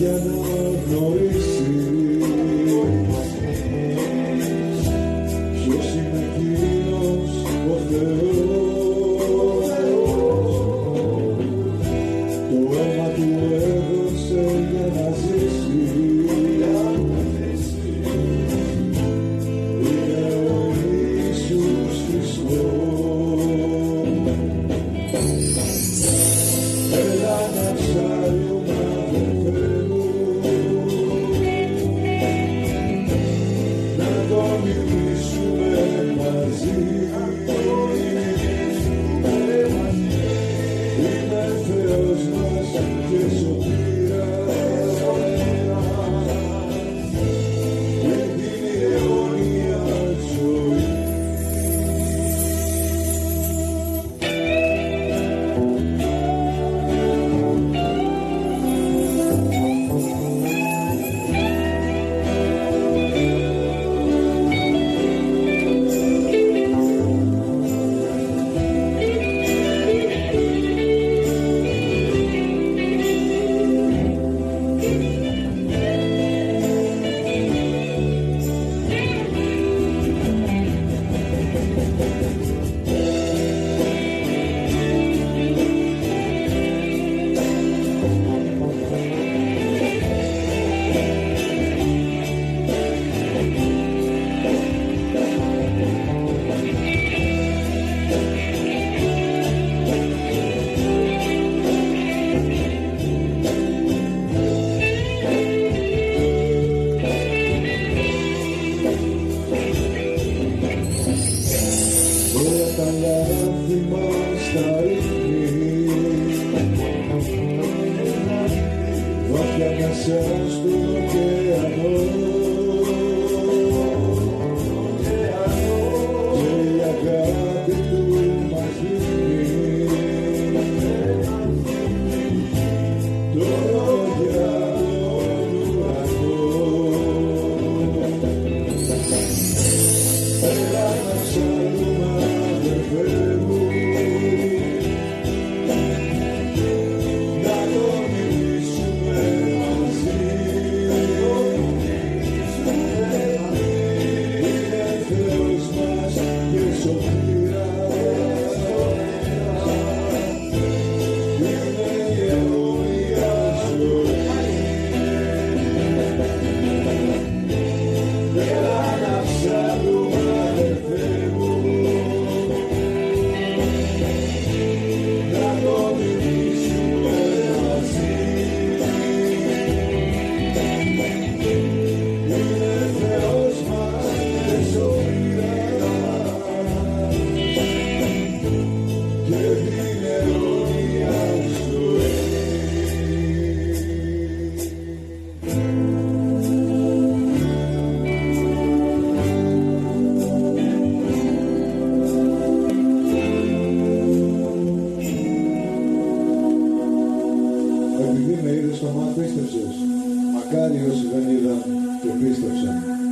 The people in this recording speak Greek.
Yeah, gloria. σαν στον ωκεανό και η αγάπη του μας δίνει λόγια Μακάρι όσοι δεν είδαν και πίστεψαν.